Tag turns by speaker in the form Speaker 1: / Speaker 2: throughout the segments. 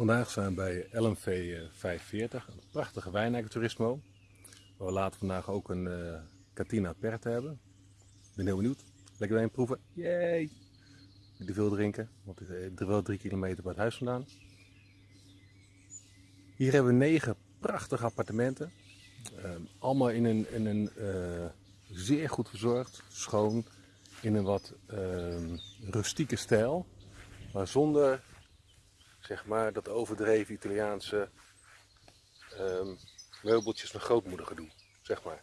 Speaker 1: Vandaag zijn we bij LMV 540, een prachtige wijnijkenturismo. Waar we later vandaag ook een uh, Catina Perte hebben. Ik ben heel benieuwd. Lekker wijn proeven. Yay! Ik veel drinken, want het is wel drie kilometer bij het huis vandaan. Hier hebben we negen prachtige appartementen. Uh, allemaal in een, in een zeer goed verzorgd, schoon, in een wat uh, rustieke stijl. Maar zonder zeg maar, dat overdreven Italiaanse um, meubeltjes met grootmoeder gedoe, zeg maar.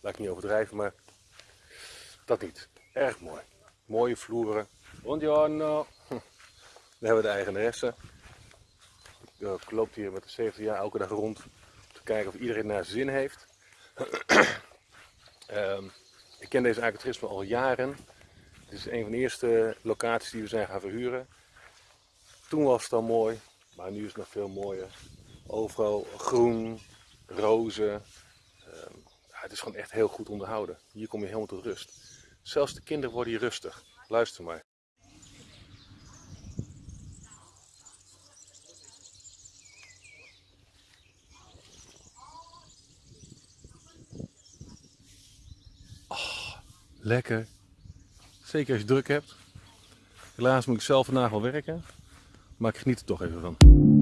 Speaker 1: Laat ik niet overdrijven, maar dat niet. Erg mooi. Mooie vloeren. Buongiorno. Dan hebben we de eigenaresse. Ik loop hier met de 70 jaar elke dag rond om te kijken of iedereen naar zin heeft. um, ik ken deze agrotrisme al jaren. Het is een van de eerste locaties die we zijn gaan verhuren. Toen was het al mooi, maar nu is het nog veel mooier. Overal groen, rozen. Ehm, het is gewoon echt heel goed onderhouden. Hier kom je helemaal tot rust. Zelfs de kinderen worden hier rustig. Luister maar. Oh, lekker. Zeker als je druk hebt. Helaas moet ik zelf vandaag wel werken. Maar ik geniet er toch even van.